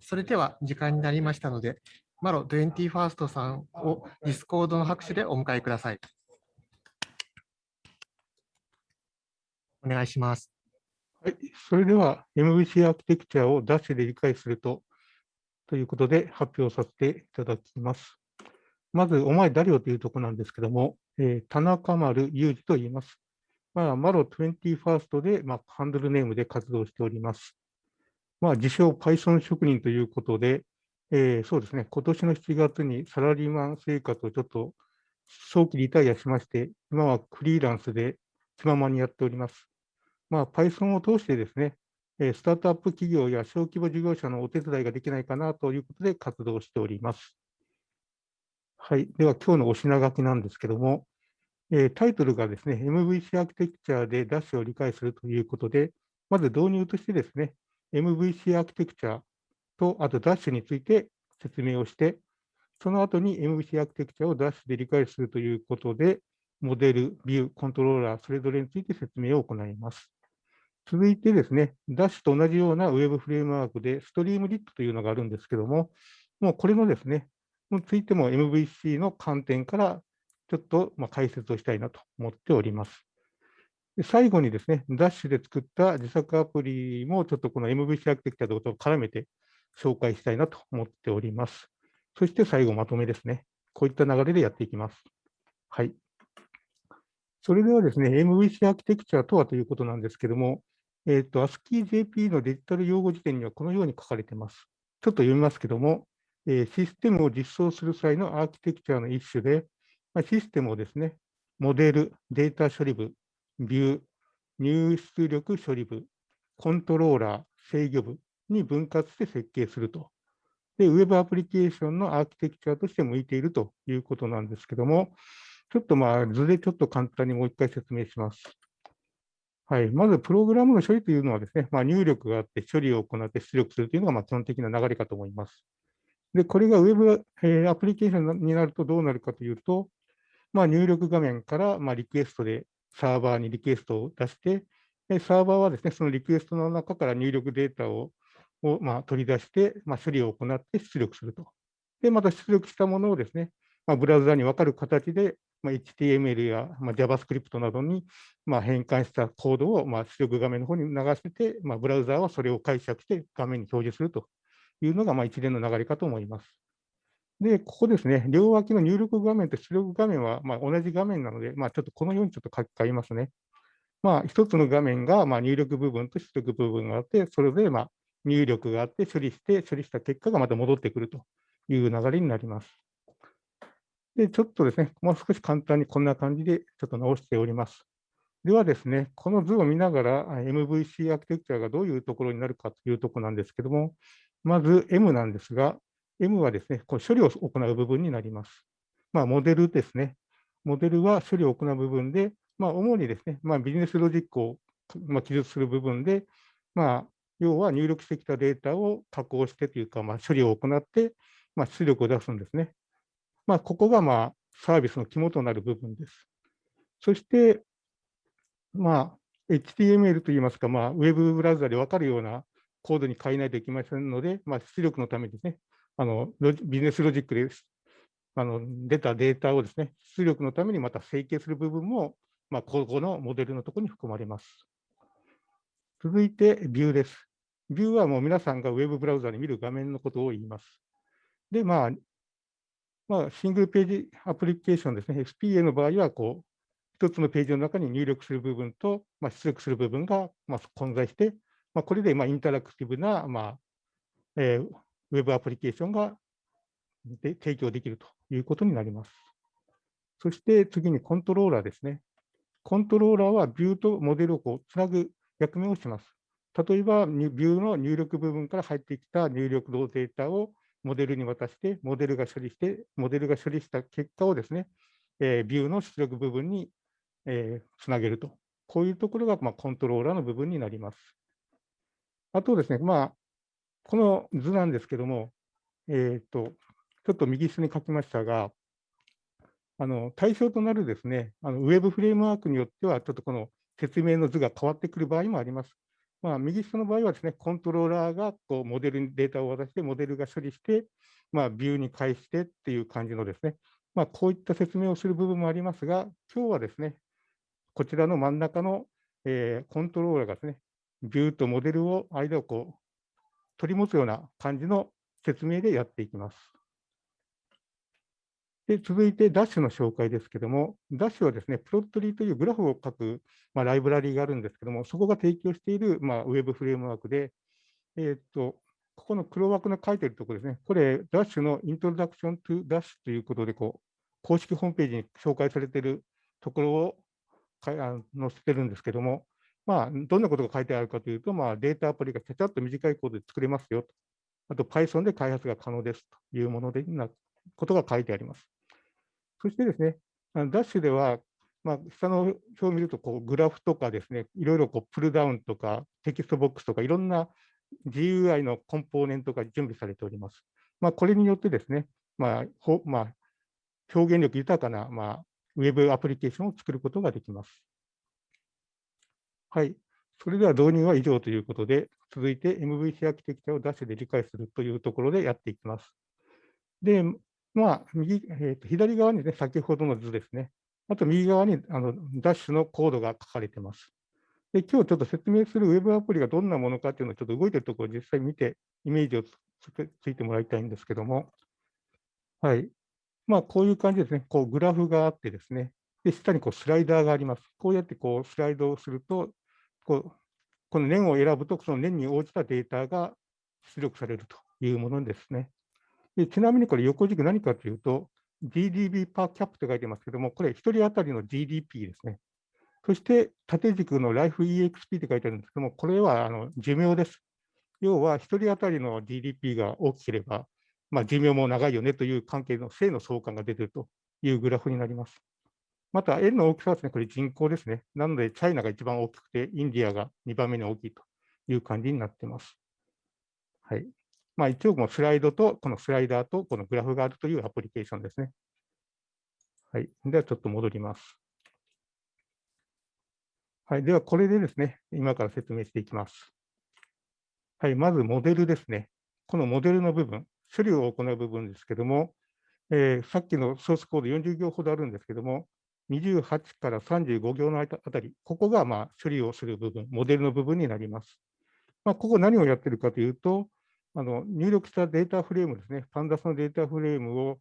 それでは時間になりましたので、マロ 21st さんを Discord の拍手でお迎えください。お願いします。はい、それでは MVC アーキテクチャをダッシュで理解するとということで発表させていただきます。まず、お前誰よというところなんですけども、えー、田中丸裕二と言います。まあ、マロ 21st で、まあ、ハンドルネームで活動しております。まあ、自称 Python 職人ということで、えー、そうですね、今年の7月にサラリーマン生活をちょっと早期リタイアしまして、今はフリーランスで気ままにやっております。まあ、Python を通してですね、スタートアップ企業や小規模事業者のお手伝いができないかなということで活動しております。はい。では、今日のお品書きなんですけども、えー、タイトルがですね、MVC アーキテクチャでダッシュを理解するということで、まず導入としてですね、MVC アーキテクチャと、あとダッシュについて説明をして、その後に MVC アーキテクチャをダッシュで理解するということで、モデル、ビュー、コントローラー、それぞれについて説明を行います。続いてですね、ダッシュと同じようなウェブフレームワークで、ストリームリットというのがあるんですけども、もうこれのですね、についても MVC の観点からちょっとま解説をしたいなと思っております。最後にですね、ダッシュで作った自作アプリもちょっとこの MVC アーキテクチャとを絡めて紹介したいなと思っております。そして最後まとめですね。こういった流れでやっていきます。はい。それではですね、MVC アーキテクチャとはということなんですけども、えっ、ー、と、ASCII-JP のデジタル用語辞典にはこのように書かれています。ちょっと読みますけども、えー、システムを実装する際のアーキテクチャの一種で、ま、システムをですね、モデル、データ処理部、ビュー、入出力処理部、コントローラー、制御部に分割して設計すると。で、ウェブアプリケーションのアーキテクチャとして向いているということなんですけども、ちょっとまあ図でちょっと簡単にもう一回説明します。はい、まず、プログラムの処理というのはですね、まあ、入力があって処理を行って出力するというのがま基本的な流れかと思います。で、これが Web、えー、アプリケーションになるとどうなるかというと、まあ、入力画面から、ま、リクエストでサーバーにリクエストを出して、サーバーはですね、そのリクエストの中から入力データをを、まあ、取り出して、まあ、処理を行って出力すると。で、また出力したものをですね、まあ、ブラウザに分かる形で、まあ、HTML や、まあ、JavaScript などに、まあ、変換したコードを、まあ、出力画面の方に流して、まあ、ブラウザはそれを解釈して画面に表示するというのが、まあ、一連の流れかと思います。で、ここですね、両脇の入力画面と出力画面は、ま、同じ画面なので、まあ、ちょっとこのようにちょっと書き換えますね。まあ、一つの画面が、ま、入力部分と出力部分があって、それぞれ、ま、入力があって処理して、処理した結果がまた戻ってくるという流れになります。で、ちょっとですね、もう少し簡単にこんな感じでちょっと直しております。ではですね、この図を見ながら MVC アーキテクチャがどういうところになるかというところなんですけども、まず M なんですが、M はですね、こう処理を行う部分になります。まあ、モデルですね。モデルは処理を行う部分で、まあ、主にですね、まあ、ビジネスロジックを、まあ、記述する部分で、まあ、要は入力してきたデータを加工してというか、まあ、処理を行って、まあ、出力を出すんですね。まあ、ここが、まあ、サービスの肝となる部分です。そして、まあ、HTML といいますか、まあ、ウェブブラウザで分かるようなコードに変えないといけませんので、まあ、出力のためですね、あのビジネスロジックであの出たデータをですね、出力のためにまた整形する部分も、まあ、ここのモデルのところに含まれます。続いて、ビューです。ビューはもう皆さんがウェブブラウザで見る画面のことを言います。で、まあ、まあ、シングルページアプリケーションですね、SPA の場合は、こう、一つのページの中に入力する部分と、まあ、出力する部分が、まあ、混在して、まあ、これでまあインタラクティブな、まあえー、ウェブアプリケーションがで提供できるということになります。そして次にコントローラーですね。コントローラーはビューとモデルをこうつなぐ役目をします。例えば、ビューの入力部分から入ってきた入力のデータをモデルに渡して、モデルが処理して、モデルが処理した結果をですね、えー、ビューの出力部分に、えー、つなげると。こういうところが、まあ、コントローラーの部分になります。あとですね、まあ、この図なんですけども、え、ー、と、ちょっと右下に書きましたが、あの対象となるですね、あのウェブフレームワークによっては、ちょっとこの説明の図が変わってくる場合もあります。まあ、右下の場合はですね、コントローラーがこうモデルにデータを渡して、モデルが処理して、まあ、ビューに返してっていう感じのですね、まあ、こういった説明をする部分もありますが、今日はですね、こちらの真ん中の、えー、コントローラーがですね、ビューとモデルを間をこう取り持つような感じの説明でやっていきます。で続いて、ダッシュの紹介ですけども、ダッシュはですね、プロットリーというグラフを書く、まあ、ライブラリーがあるんですけども、そこが提供している、まあ、ウェブフレームワークで、えー、っと、ここの黒枠の書いてるところですね、これ、ダッシュの Introduction to Dash ということで、こう、公式ホームページに紹介されているところを載せてるんですけども、まあ、どんなことが書いてあるかというと、まあ、データアプリがちゃちゃっと短いコードで作れますよと。あと Python で開発が可能ですというものでなことが書いてあります。そしてですね、ダッシュでは、まあ、下の表を見るとこう、グラフとかですね、いろいろこうプルダウンとか、テキストボックスとか、いろんな GUI のコンポーネントが準備されております。まあ、これによってですね、まあほまあ、表現力豊かな、まあ、ウェブアプリケーションを作ることができます。はい。それでは導入は以上ということで、続いて MVC アーキテクチャをダッシュで理解するというところでやっていきます。で、まあ、右、えー、と左側にね、先ほどの図ですね。あと右側にあのダッシュのコードが書かれています。で、今日ちょっと説明するウェブアプリがどんなものかっていうのをちょっと動いてるところを実際見て、イメージをついてもらいたいんですけども、はい。まあ、こういう感じですね。こう、グラフがあってですね。で、下にこうスライダーがあります。こうやってこうスライドをすると、こうこの年を選ぶと、その年に応じたデータが出力されるというものですね。でちなみにこれ横軸何かというと、GDP パーキャップと書いてますけども、これ1人当たりの GDP ですね。そして縦軸の LifeEXP って書いてあるんですけども、これはあの寿命です。要は1人当たりの GDP が大きければ、まあ、寿命も長いよねという関係の正の相関が出ているというグラフになります。また、円の大きさはですね、これ人口ですね。なので、チャイナが一番大きくて、インディアが2番目に大きいという感じになっています。はい。まあ、一応、もスライドと、このスライダーとこのグラフがあるというアプリケーションですね。はい。では、ちょっと戻ります。はい。では、これでですね、今から説明していきます。はい。まず、モデルですね。このモデルの部分、処理を行う部分ですけども、えー、さっきのソースコード40行ほどあるんですけども、28から35行のあたり、ここがまあ処理をする部分、モデルの部分になります。まあ、ここ何をやってるかというと、あの入力したデータフレームですね、パンダスのデータフレームを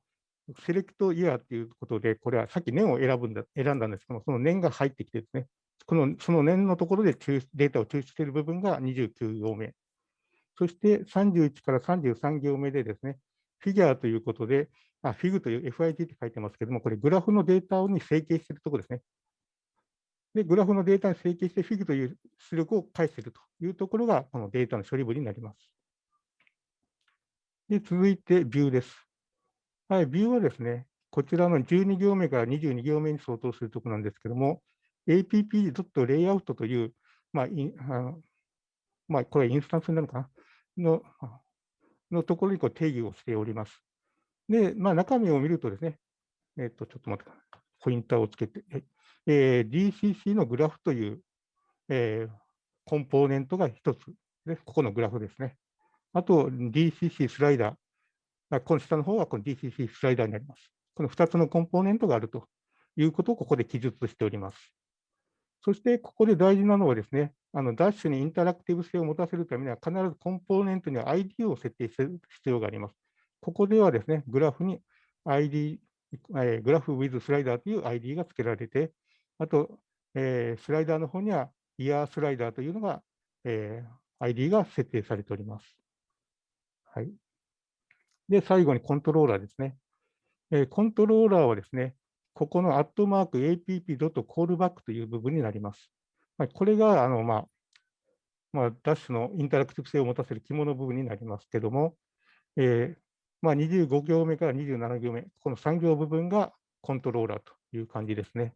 セレクトイヤーということで、これはさっき年を選ぶんだ選んだんですけども、その年が入ってきてですね、このその年のところでデータを抽出している部分が29行目。そして31から33行目でですね、フィギュアということで、あフィグという FIG って書いてますけども、これグラフのデータに整形しているところですね。で、グラフのデータに整形してフィグという出力を返しているというところが、このデータの処理部になります。で、続いてビューです。はい、ビューはですね、こちらの12行目から22行目に相当するところなんですけども、app.layout という、まあ、あのまあ、これインスタンスになるのかな？ののところにこう定義をしております。で、まあ、中身を見るとですね、えっ、と、ちょっと待ってください。ポインターをつけて、えー、DCC のグラフという、えー、コンポーネントが一つで、ここのグラフですね。あと、DCC スライダー。この下の方はこの DCC スライダーになります。この2つのコンポーネントがあるということをここで記述しております。そして、ここで大事なのはですね、あのダッシュにインタラクティブ性を持たせるためには、必ずコンポーネントには ID を設定する必要があります。ここではですね、グラフに ID、えー、グラフ with スライダーという ID が付けられて、あと、えー、スライダーの方にはイヤースライダーというのが、えー、ID が設定されております。はい。で、最後にコントローラーですね。えー、コントローラーはですね、ここのアットマーク app.callback という部分になります。まあ、これが、あの、まあ、まあ、ダッシュのインタラクティブ性を持たせる肝の部分になりますけども、えー、まあ、25行目から27行目、この3行部分がコントローラーという感じですね。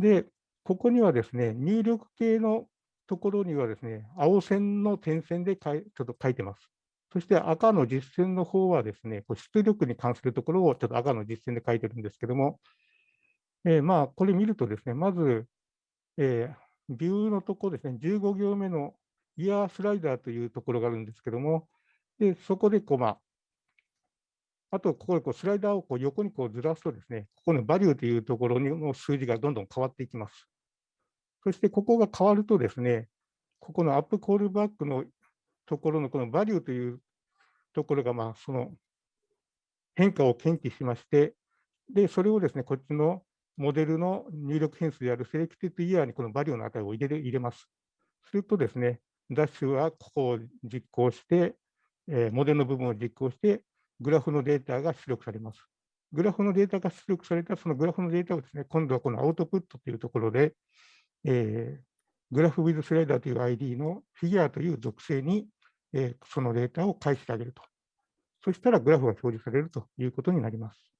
で、ここにはですね、入力系のところにはですね、青線の点線でかいちょっと書いてます。そして赤の実践の方はですね、出力に関するところをちょっと赤の実践で書いてるんですけども、えー、まあ、これ見るとですね、まず、えー、ビューのところですね、15行目のイヤースライダーというところがあるんですけども、でそこでこう、まあ、あと、ここでこうスライダーをこう横にこうずらすとですね、ここのバリューというところの数字がどんどん変わっていきます。そしてここが変わるとですね、ここのアップコールバックのところのこのバリューというところが、まあ、その変化を検知しまして、で、それをですね、こっちのモデルの入力変数であるセレクティブイヤーにこのバリューの値を入れ入れます。するとですね、ダッシュはここを実行して、えー、モデルの部分を実行して、グラフのデータが出力されます。グラフのデータが出力されたそのグラフのデータをですね、今度はこのアウトプットというところで、えー、グラフウィズスライダーという ID のフィギュアという属性に、えー、そのデータを返してあげると。そしたらグラフが表示されるということになります。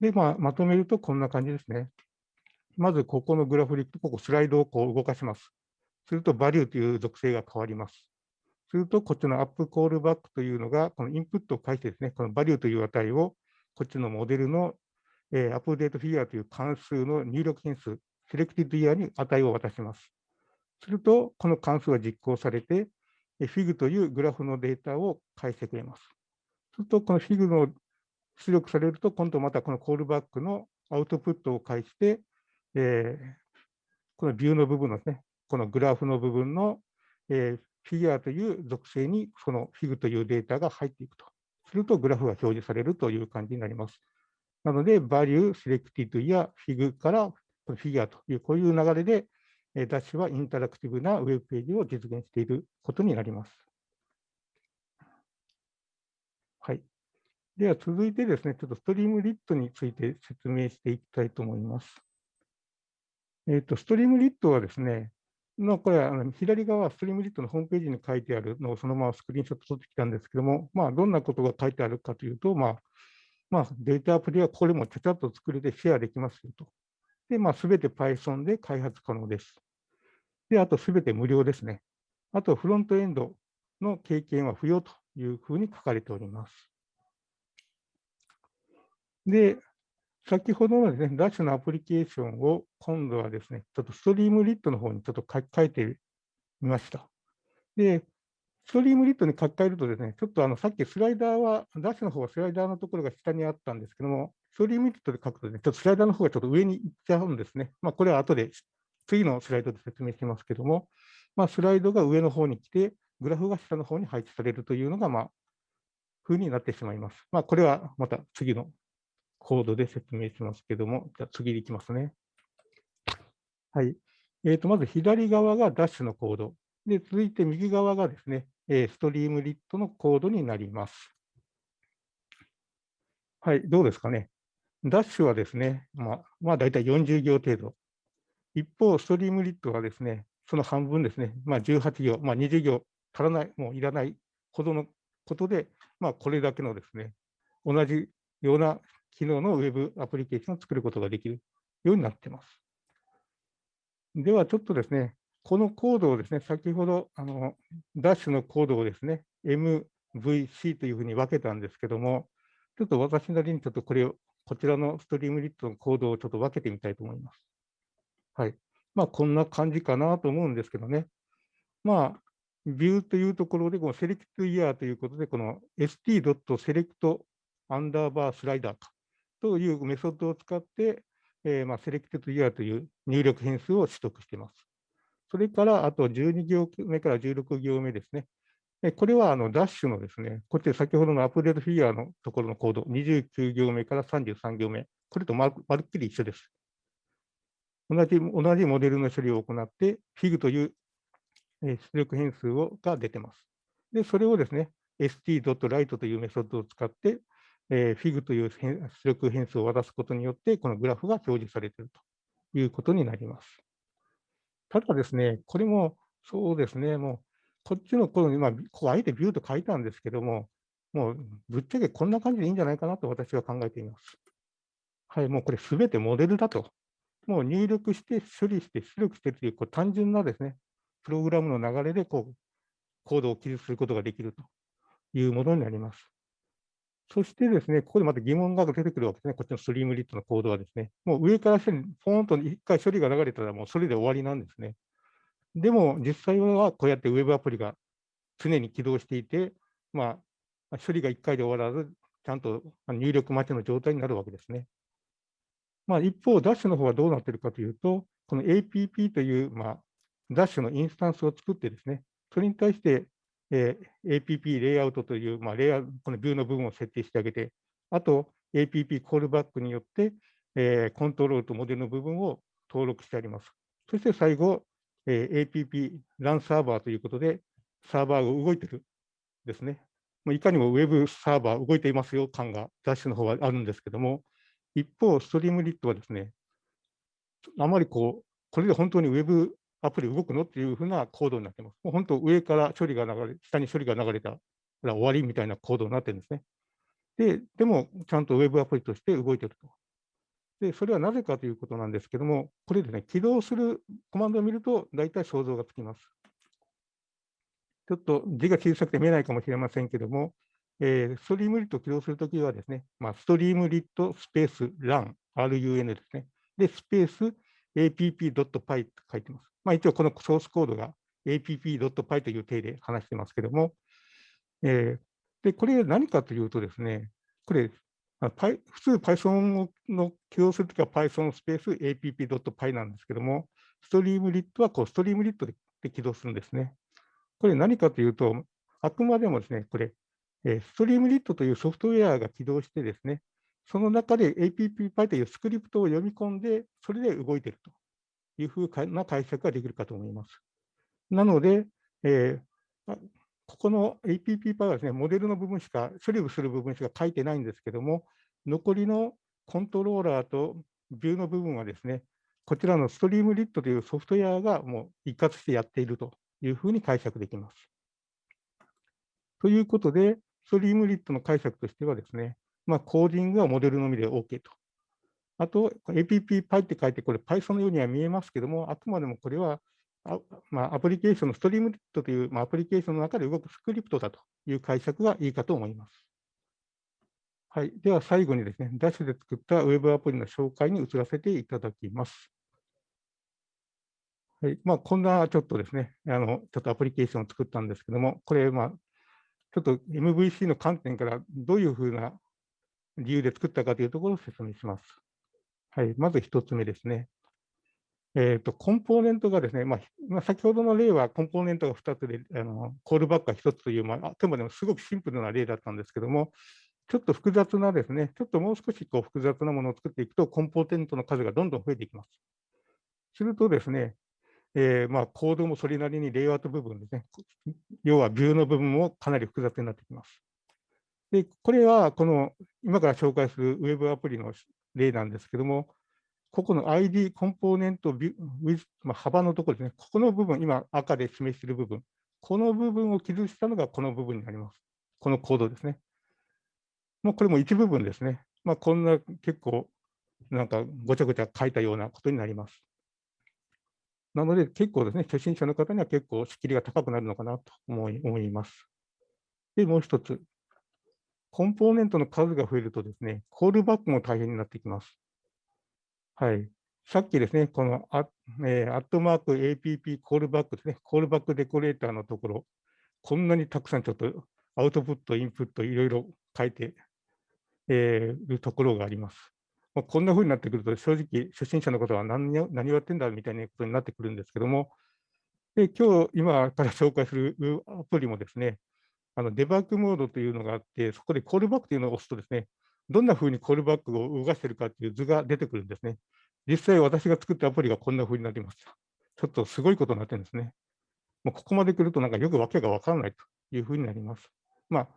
で、まあ、まとめるとこんな感じですね。まずここのグラフリック、ここスライドをこう動かします。すると、 value という属性が変わります。すると、こっちの app callback というのが、このインプットを介してですね、この value という値を、こっちのモデルの、えー、アップデートフィギュアという関数の入力変数、 selected year に値を渡します。すると、この関数が実行されて、 fig というグラフのデータを返してくれます。すると、この fig の出力されると、今度またこのコールバックのアウトプットを介して、えー、このビューの部分のですね、このグラフの部分の、えー、フィギュアという属性にそのフィグというデータが入っていくと。するとグラフが表示されるという感じになります。なので、 value、selected year、fig からフィギュアという、こういう流れで、ダッシュはインタラクティブなウェブページを実現していることになります。はい。では続いてですね、ちょっと Streamlit について説明していきたいと思います。えっ、ー、と、ストリームリットはですね、のこれはあの左側ストリームリットのホームページに書いてあるのをそのままスクリーンショット撮ってきたんですけども、まあ、どんなことが書いてあるかというと、まあまあ、データアプリはこれもちゃちゃっと作れてシェアできますよと。で、まあ、すべて Python で開発可能です。で、あとすべて無料ですね。あとフロントエンドの経験は不要というふうに書かれております。で、先ほどのですね、ダッシュのアプリケーションを今度はですね、ちょっとストリームリットの方にちょっと書き換えてみました。で、ストリームリットに書き換えるとですね、ちょっとあのさっきスライダーは、ダッシュの方はスライダーのところが下にあったんですけども、ストリームリットで書くとね、ちょっとスライダーの方がちょっと上に行っちゃうんですね。まあ、これは後で次のスライドで説明しますけども、まあ、スライドが上の方に来て、グラフが下の方に配置されるというのが、まあ、風になってしまいます。まあ、これはまた次のコードで説明しますけども、じゃあ次に行きますね。はい。えー、とまず左側がダッシュのコード。で、続いて右側がですね、えストリームリットのコードになります。はい、どうですかね。ダッシュはですね、まあ、まあ、大体40行程度。一方、ストリームリットはですね、その半分ですね、まあ、18行、まあ、20行足らない、もういらないほどのことで、まあ、これだけのですね、同じような機能のウェブアプリケーションを作ることができるようになっています。では、ちょっとですね、このコードをですね、先ほど、あの、ダッシュのコードをですね、MVC というふうに分けたんですけども、ちょっと私なりにちょっとこれを、こちらのストリームリットのコードをちょっと分けてみたいと思います。はい。まあ、こんな感じかなと思うんですけどね。まあ、ビューというところで、この select year ということで、この st.select アンダーバースライダーというメソッドを使って、えー、まあ、 selected year という入力変数を取得しています。それから、あと12行目から16行目ですね。これはあのダッシュのですね、こっち先ほどのアップデートフィギュアのところのコード、29行目から33行目、これとまるっきり一緒です。同じ同じモデルの処理を行って、fig という出力変数をが出てます。で、それをですね、st.write というメソッドを使って、えー、fig という出力変数を渡すことによって、このグラフが表示されているということになります。ただですね、これもそうですね、もうこっちのこの今、ここあえてビューと書いたんですけども、もうぶっちゃけこんな感じでいいんじゃないかなと私は考えています。はい、もうこれすべてモデルだと。もう入力して処理して出力してるというこう単純なですね、プログラムの流れでこうコードを記述することができるというものになります。そしてですね、ここでまた疑問が出てくるわけですね。こっちのストリームリットのコードはですね、もう上から下にポーンと1回処理が流れたらもうそれで終わりなんですね。でも実際はこうやってウェブアプリが常に起動していて、まあ、処理が1回で終わらず、ちゃんと入力待ちの状態になるわけですね。まあ、一方、ダッシュの方はどうなっているかというと、この APP という、まあ、ダッシュのインスタンスを作ってですね、それに対して、えー、APP レイアウトという、まあ、レイアウト、このビューの部分を設定してあげて、あと APP コールバックによって、えー、コントロールとモデルの部分を登録してあります。そして最後、えー、APP ランサーバーということで、サーバーが動いてるですね。まあいかにもウェブサーバー動いていますよ感がダッシュの方はあるんですけども、一方、ストリームリットはですね、あまりこう、これで本当にウェブアプリ動くのっていうふうなコードになってます。もう本当、上から処理が流れ、下に処理が流れたら終わりみたいなコードになってるんですね。で、でも、ちゃんとウェブアプリとして動いてると。で、それはなぜかということなんですけども、これでね、起動するコマンドを見ると、大体想像がつきます。ちょっと字が小さくて見えないかもしれませんけども、えー、ストリームリット起動するときはですね、まあ、ストリームリットスペース run、run ですね。で、スペース app.py と書いてます。まあ、一応このソースコードが app.py という体で話してますけども、えー、で、これ何かというとですね、これ、普通 Python の起動するときは Python スペース app.py なんですけども、ストリームリットはこうストリームリットで起動するんですね。これ何かというと、あくまでもですね、これ、ストリームリットというソフトウェアが起動してですね、その中で APPPy というスクリプトを読み込んで、それで動いているというふうな解釈ができるかと思います。なので、えー、ここの APPPy はですね、モデルの部分しか、処理をする部分しか書いてないんですけども、残りのコントローラーとビューの部分はですね、こちらのストリームリットというソフトウェアがもう一括してやっているというふうに解釈できます。ということで、ストリームリットの解釈としてはですね、まあ、コーディングはモデルのみで OK と。あと、APPPy って書いて、これ Python のようには見えますけども、あくまでもこれはあまあ、アプリケーションのストリームリットという、まあ、アプリケーションの中で動くスクリプトだという解釈がいいかと思います。はい、では最後にですね、ダッシュで作ったウェブアプリの紹介に移らせていただきます。はいまあ、こんなちょっとですね、あのちょっとアプリケーションを作ったんですけども、これ、まあ、ちょっと MVC の観点からどういうふうな理由で作ったかというところを説明します。はい、まず1つ目ですね。えーと、コンポーネントがですね、まあ、先ほどの例はコンポーネントが2つで、あのコールバックが1つという、まあ、あくまでもすごくシンプルな例だったんですけども、ちょっと複雑なですね、ちょっともう少しこう複雑なものを作っていくと、コンポーネントの数がどんどん増えていきます。するとですね、えー、まあ、コードもそれなりにレイアウト部分ですね、要はビューの部分もかなり複雑になってきます。で、これはこの今から紹介するウェブアプリの例なんですけども、ここの ID コンポーネントビュ、まあ、幅のところですね、ここの部分、今赤で示している部分、この部分を記述したのがこの部分になります。このコードですね。もうこれも一部分ですね。まあ、こんな結構なんかごちゃごちゃ書いたようなことになります。なので、結構ですね、初心者の方には結構仕切りが高くなるのかなと思い思います。で、もう一つ、コンポーネントの数が増えるとですね、コールバックも大変になってきます。はい。さっきですね、このア,、えー、アットマーク APP コールバックですね、コールバックデコレーターのところ、こんなにたくさんちょっとアウトプット、インプット、いろいろ書いて、えー、るところがあります。まあ、こんな風になってくると、正直、初心者のことは何を何をやってんだみたいなことになってくるんですけども、で今日、今から紹介するアプリもですね、あのデバッグモードというのがあって、そこでコールバックというのを押すとですね、どんな風にコールバックを動かしているかという図が出てくるんですね。実際、私が作ったアプリがこんな風になりました。ちょっとすごいことになってるんですね。もうここまで来ると、なんかよくわけがわからないという風になります。まあ、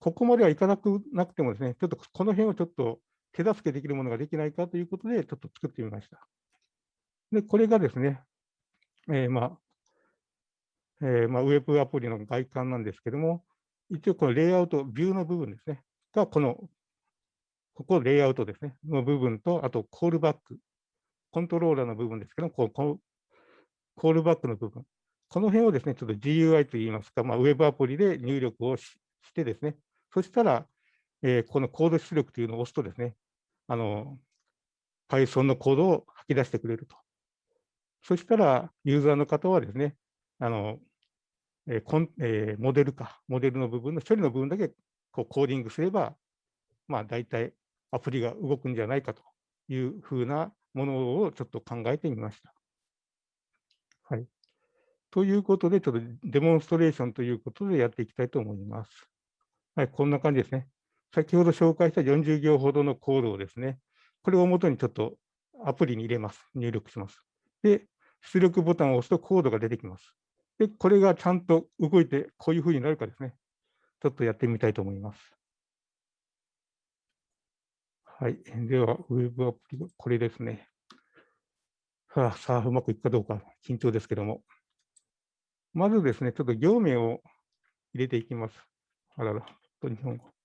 ここまではいかなくなくてもですね、ちょっとこの辺をちょっと手助けできるものができないかということで、ちょっと作ってみました。で、これがですね、えー、まあ、えー、まあ、ウェブアプリの外観なんですけども、一応このレイアウト、ビューの部分ですね、がこの、ここレイアウトですね、の部分と、あとコールバック、コントローラーの部分ですけども、ここコールバックの部分、この辺をですね、ちょっと GUI といいますか、まあ、ウェブアプリで入力をしてですね、そしたら、えー、このコード出力というのを押すとですね、あの、Python のコードを吐き出してくれると。そしたら、ユーザーの方はですね、あの、えーコンえーモデルか、モデルの部分の処理の部分だけこうコーディングすれば、まあ、大体アプリが動くんじゃないかというふうなものをちょっと考えてみました。はい。ということで、ちょっとデモンストレーションということでやっていきたいと思います。はい、こんな感じですね。先ほど紹介した40行ほどのコードをですね、これをもとにちょっとアプリに入れます。入力します。で、出力ボタンを押すとコードが出てきます。で、これがちゃんと動いてこういうふうになるかですね。ちょっとやってみたいと思います。はい。では、ウェブアプリ、これですね。さあ、さあ、うまくいくかどうか、緊張ですけども。まずですね、ちょっと行名を入れていきます。あらら、と日本語。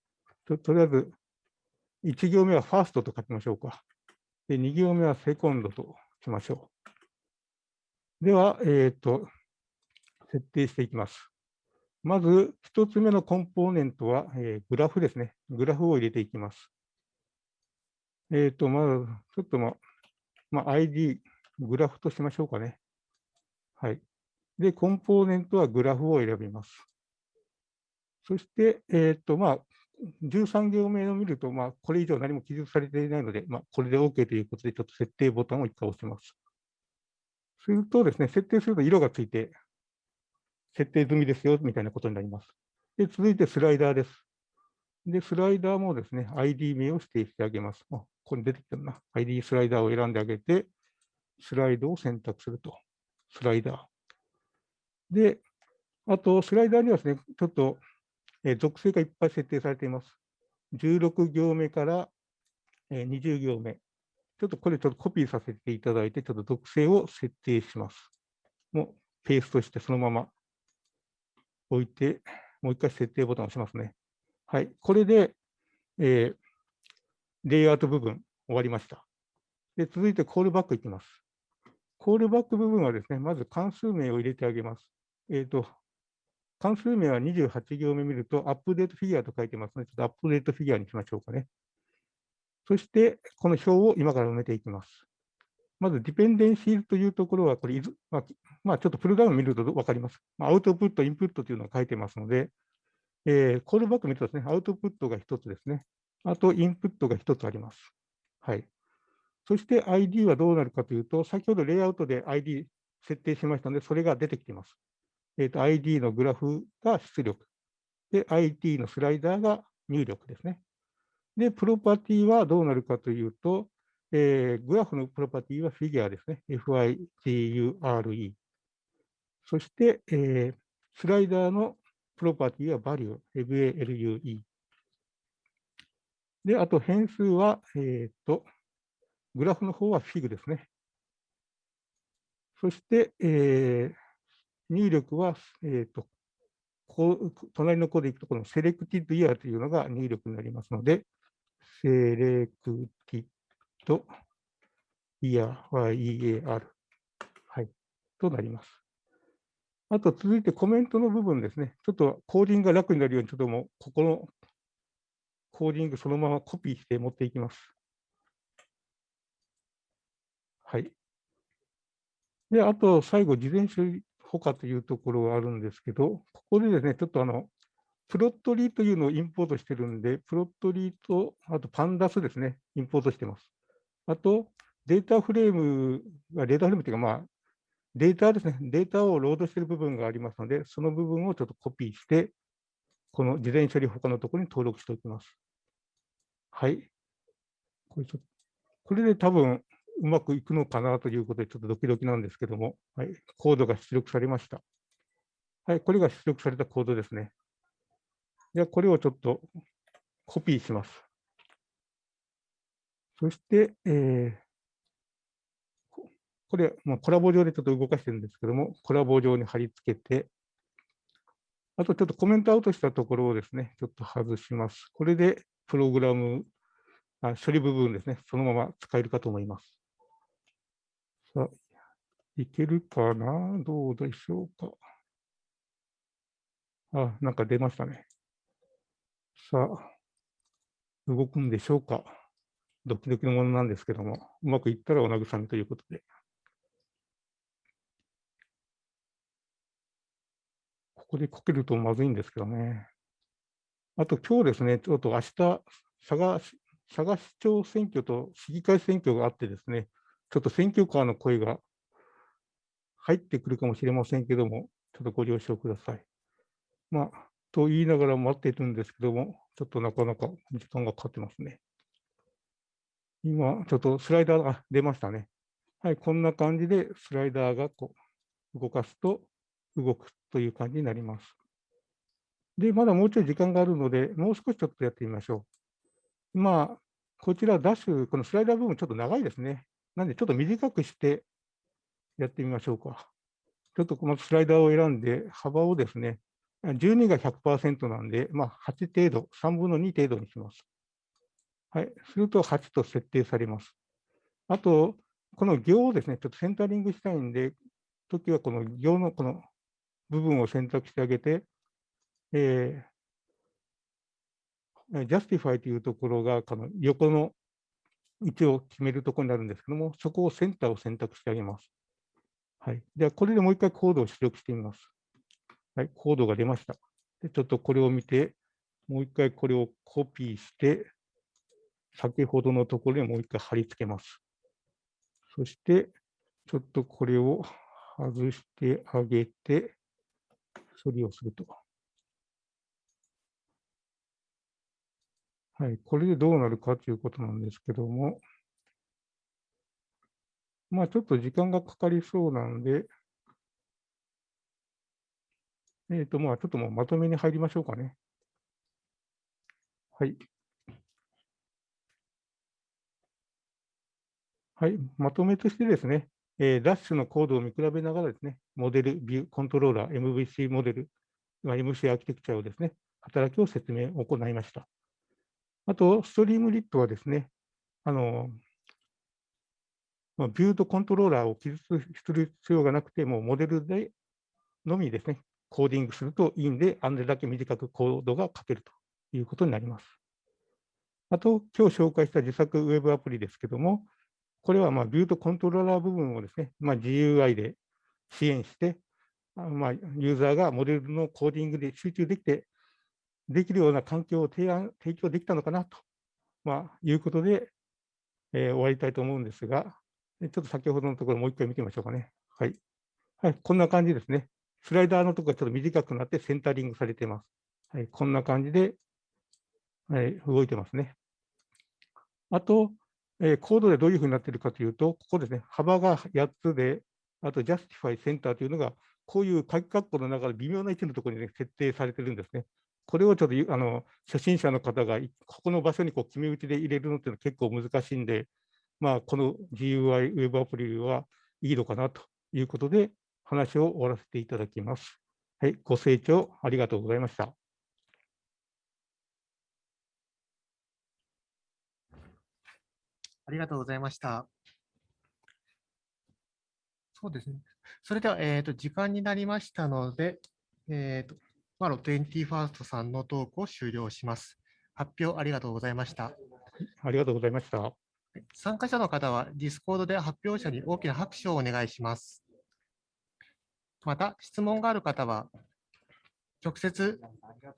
ととりあえず、1行目はファーストと書きましょうか。で、2行目はセコンドとしましょう。では、えっ、と、設定していきます。まず、1つ目のコンポーネントは、えーグラフですね。グラフを入れていきます。えっ、と、まず、ちょっとま、まあ、ID、グラフとしましょうかね。はい。で、コンポーネントはグラフを選びます。そして、えっ、と、まあ、13行目を見ると、まあ、これ以上何も記述されていないので、まあ、これで OK ということで、ちょっと設定ボタンを一回押します。するとですね、設定すると色がついて、設定済みですよ、みたいなことになります。で、続いてスライダーです。で、スライダーもですね、ID 名を指定してあげます。あ、ここに出てきたな。ID スライダーを選んであげて、スライドを選択すると。スライダー。で、あと、スライダーにはですね、ちょっと、え属性がいっぱい設定されています。16行目から、20行目。ちょっとこれちょっとコピーさせていただいて、ちょっと属性を設定します。もうペーストしてそのまま置いて、もう一回設定ボタンを押しますね。はい。これで、えーレイアウト部分終わりました。で、続いてコールバックいきます。コールバック部分はですね、まず関数名を入れてあげます。えっ、と、関数名は28行目見ると、アップデートフィギュアと書いてますので、ちょっとアップデートフィギュアにしましょうかね。そして、この表を今から埋めていきます。まず、ディペンデンシーズというところは、これ、まあ、ちょっとプルダウン見ると分かります？ま、アウトプット、インプットというのが書いてますので、えーコールバック見るとですね、アウトプットが1つですね。あと、インプットが1つあります。はい。そして ID はどうなるかというと、先ほどレイアウトで ID 設定しましたので、それが出てきています。えーと ID のグラフが出力。で、ID のスライダーが入力ですね。で、プロパティはどうなるかというと、えーグラフのプロパティはフィギュアですね。FIGURE。そして、えースライダーのプロパティはバリュー、VALUE。で、あと変数は、えっ、と、グラフの方は fig ですね。そして、えー入力は、えっ、と、こう隣のコードでいくと、この selected year というのが入力になりますので、 selectedイヤー、YEAR、はい、となります。あと続いてコメントの部分ですね。ちょっとコーディングが楽になるように、ちょっともう、ここのコーディングそのままコピーして持っていきます。はい。で、あと最後、事前処理保可というところがあるんですけど、ここでですね、ちょっとあの、プロットリーというのをインポートしてるんで、プロットリーと、あとパンダスですね、インポートしてます。あと、データフレーム、データフレームというか、まあ、データですね、データをロードしてる部分がありますので、その部分をちょっとコピーして、この事前処理他のところに登録しておきます。はい。これちょこれで多分うまくいくのかなということで、ちょっとドキドキなんですけども、はい、コードが出力されました。はい、これが出力されたコードですね。では、これをちょっとコピーします。そして、えーこれ、もうコラボ上でちょっと動かしてるんですけども、コラボ上に貼り付けて、あとちょっとコメントアウトしたところをですね、ちょっと外します。これでプログラム、あ処理部分ですね、そのまま使えるかと思います。さあ、いけるかな？どうでしょうか？あ、なんか出ましたね。さあ、動くんでしょうか？ドキドキのものなんですけども、うまくいったらお慰めということで。ここでこけるとまずいんですけどね。あと今日ですね、ちょっと明日、佐賀佐賀市長選挙と市議会選挙があってですね、ちょっと選挙カーの声が入ってくるかもしれませんけども、ちょっとご了承ください。まあ、と言いながら待っているんですけども、ちょっとなかなか時間がかかってますね。今、ちょっとスライダーが出ましたね。はい、こんな感じでスライダーがこう動かすと動くという感じになります。で、まだもうちょい時間があるので、もう少しちょっとやってみましょう。まあ、こちらダッシュ、このスライダー部分ちょっと長いですね。なんでちょっと短くしてやってみましょうか。ちょっとこのスライダーを選んで、幅をですね、12が100%なんで、まあ、8程度、3分の2程度にします。はい、すると8と設定されます。あと、この行をですね、ちょっとセンタリングしたいんで、時はこの行のこの部分を選択してあげて、えー、justify というところが、この横の位置を決めるところになるんですけども、そこをセンターを選択してあげます。はい。では、これでもう一回コードを出力してみます。はい、コードが出ました。でちょっとこれを見て、もう一回これをコピーして、先ほどのところにもう一回貼り付けます。そして、ちょっとこれを外してあげて、処理をすると。はい、これでどうなるかということなんですけども、まあちょっと時間がかかりそうなので、えっ、ー、と、まあ、ちょっともうまとめに入りましょうかね。はい。はい、まとめとしてですね、えー、ダッシュのコードを見比べながらですね、モデル、ビュー、コントローラー、MVC モデル、MC アーキテクチャをですね、働きを説明を行いました。あと、ストリームリットはですね、あの、ビューとコントローラーを記述する必要がなくて、もモデルでのみですね、コーディングするといいんで、あれだけ短くコードが書けるということになります。あと、今日紹介した自作ウェブアプリですけども、これはまあビューとコントローラー部分をですね、まあ、GUI で支援して、まあ、ユーザーがモデルのコーディングで集中できて、できるような環境を提案提供できたのかなと、まあ、いうことで、えー、終わりたいと思うんですが、ちょっと先ほどのところもう一回見てみましょうかね。はい。はい、こんな感じですね。スライダーのところがちょっと短くなってセンタリングされています。はい、こんな感じで、はい、動いてますね。あと、えー、コードでどういうふうになっているかというと、ここですね、幅が8つで、あと Justify Center というのが、こういう鍵括弧の中で微妙な位置のところに、ね、設定されてるんですね。これをちょっとあの初心者の方がここの場所にこう決め打ちで入れるのっていうのは結構難しいんで、まあ、この GUI ウェブアプリはいいのかなということで、話を終わらせていただきます。はい、ご清聴ありがとうございました。ありがとうございました。そうですね。それでは、えーと、時間になりましたので、えーと、マロ 21st さんのトークを終了します。発表ありがとうございました。ありがとうございました。参加者の方は、ディスコードで発表者に大きな拍手をお願いします。また、質問がある方は、直接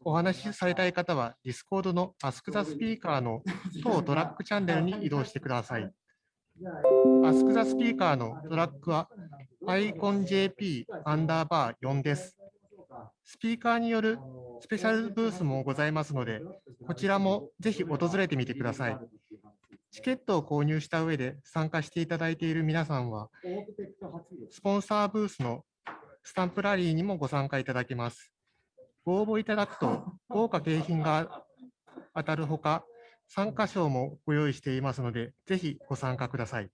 お話しされたい方は、Discord の Ask the Speaker の当トラックチャンネルに移動してください。Ask the Speaker のトラックは iconjp アンダーバー4です。スピーカーによるスペシャルブースもございますので、こちらもぜひ訪れてみてください。チケットを購入した上で参加していただいている皆さんは、スポンサーブースのスタンプラリーにもご参加いただけます。ご応募いただくと 豪華景品が当たるほか、参加賞もご用意していますので、ぜひご参加ください。